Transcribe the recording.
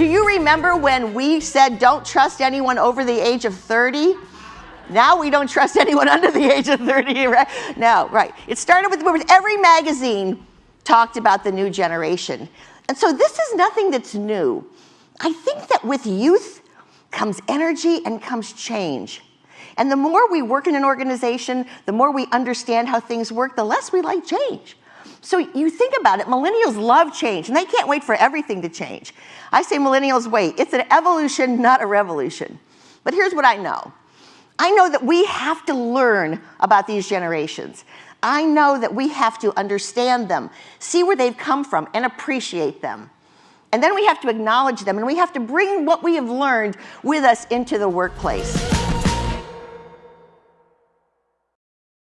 Do you remember when we said don't trust anyone over the age of 30? Now we don't trust anyone under the age of 30, right? No, right. It started with boomers. Every magazine talked about the new generation. And so this is nothing that's new. I think that with youth comes energy and comes change. And the more we work in an organization, the more we understand how things work, the less we like change. So you think about it, millennials love change and they can't wait for everything to change. I say millennials wait. It's an evolution, not a revolution. But here's what I know. I know that we have to learn about these generations. I know that we have to understand them, see where they've come from, and appreciate them. And then we have to acknowledge them, and we have to bring what we have learned with us into the workplace.